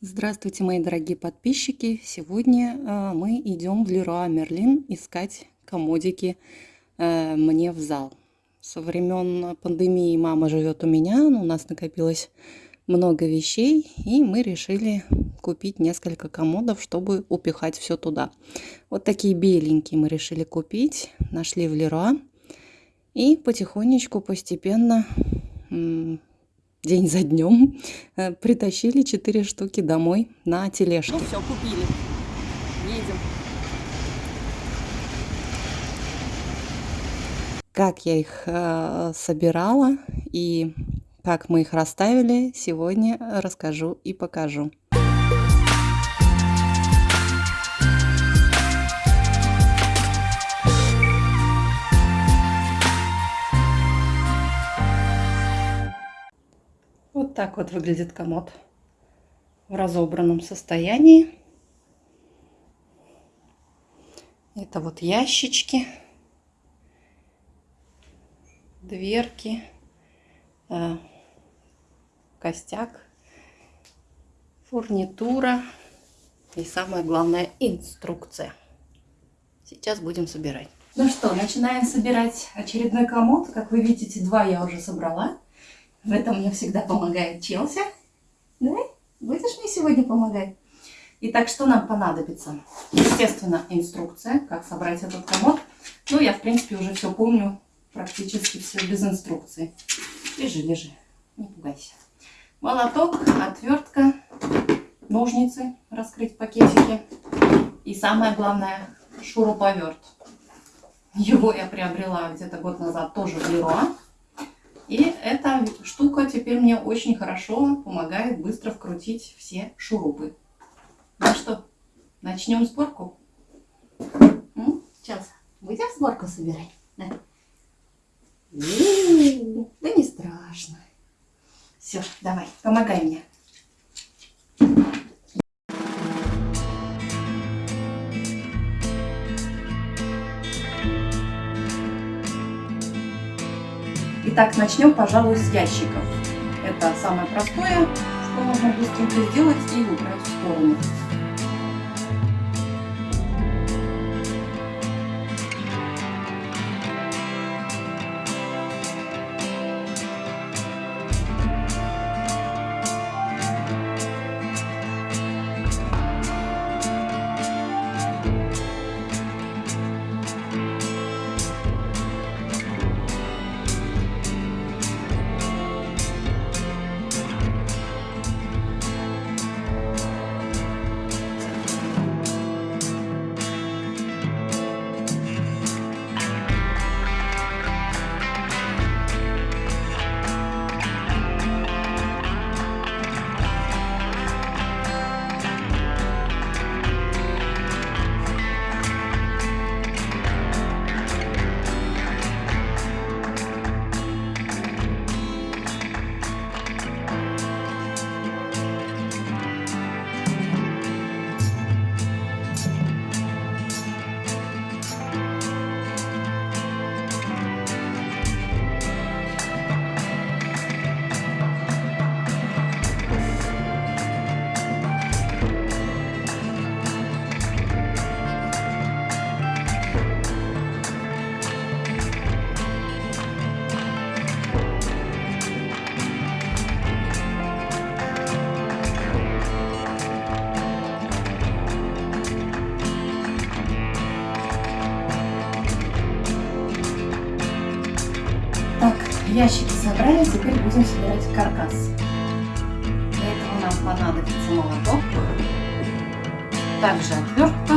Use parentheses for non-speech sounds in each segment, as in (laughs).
Здравствуйте, мои дорогие подписчики! Сегодня э, мы идем в Леруа Мерлин искать комодики э, мне в зал. Со времен пандемии мама живет у меня, у нас накопилось много вещей, и мы решили купить несколько комодов, чтобы упихать все туда. Вот такие беленькие мы решили купить, нашли в Леруа. И потихонечку, постепенно день за днем э, притащили 4 штуки домой на тележке. Ну все, купили. Едем. Как я их э, собирала и как мы их расставили, сегодня расскажу и покажу. Вот так вот выглядит комод в разобранном состоянии. Это вот ящички, дверки, э, костяк, фурнитура и самое главное инструкция. Сейчас будем собирать. Ну что, начинаем собирать очередной комод. Как вы видите, два я уже собрала. В этом мне всегда помогает Челси. Давай, будешь мне сегодня помогать? Итак, что нам понадобится? Естественно, инструкция, как собрать этот комод. Ну, я, в принципе, уже все помню, практически все без инструкции. Лежи, лежи, не пугайся. Молоток, отвертка, ножницы, раскрыть пакетики. И самое главное, шуруповерт. Его я приобрела где-то год назад тоже в Леруа. И эта штука теперь мне очень хорошо помогает быстро вкрутить все шурупы. Ну что, начнем сборку? Сейчас, будем сборку собирать? Да, да не страшно. Все, давай, помогай мне. Итак, начнем, пожалуй, с ящиков. Это самое простое, что можно быстренько сделать и убрать в сторону. Ящики собрали, теперь будем собирать каркас. Для этого нам понадобится молоток, также отвертка,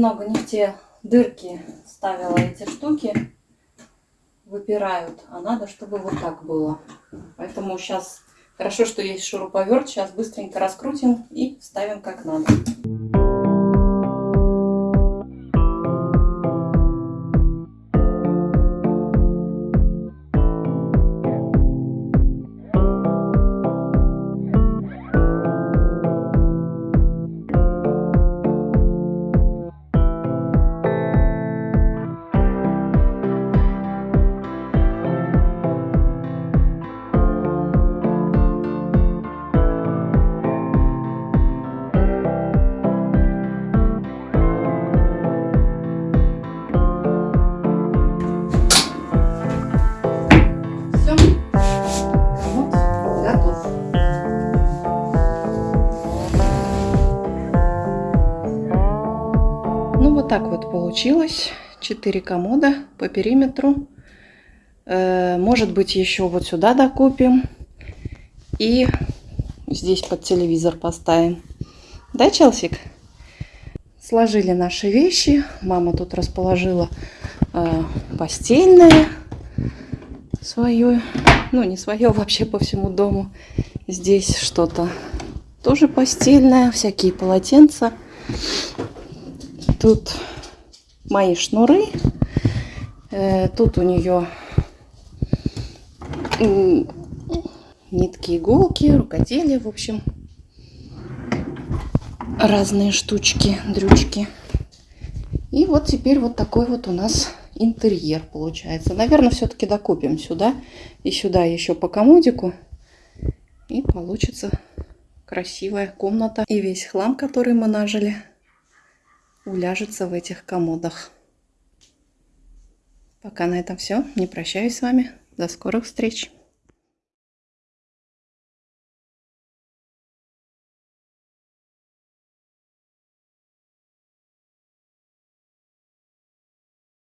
немного не в те дырки ставила эти штуки. Выпирают. А надо, чтобы вот так было. Поэтому сейчас хорошо, что есть шуруповерт. Сейчас быстренько раскрутим и вставим как надо. Получилось. Четыре комода по периметру. Э, Может быть, еще вот сюда докупим. И здесь под телевизор поставим. Да, Челсик? Сложили наши вещи. Мама тут расположила э, постельное свое. Ну, не свое, (laughs) вообще по всему дому. Здесь что-то тоже постельное. Всякие полотенца. Тут мои шнуры. Э, Тут у нее нитки, иголки, рукоделие, в общем. Разные штучки, дрючки. И вот теперь вот такой вот у нас интерьер получается. Наверное, все-таки докупим сюда и сюда еще по комодику. И получится красивая комната. И весь хлам, который мы нажили, уляжется в этих комодах. Пока на этом все. Не прощаюсь с вами. До скорых встреч.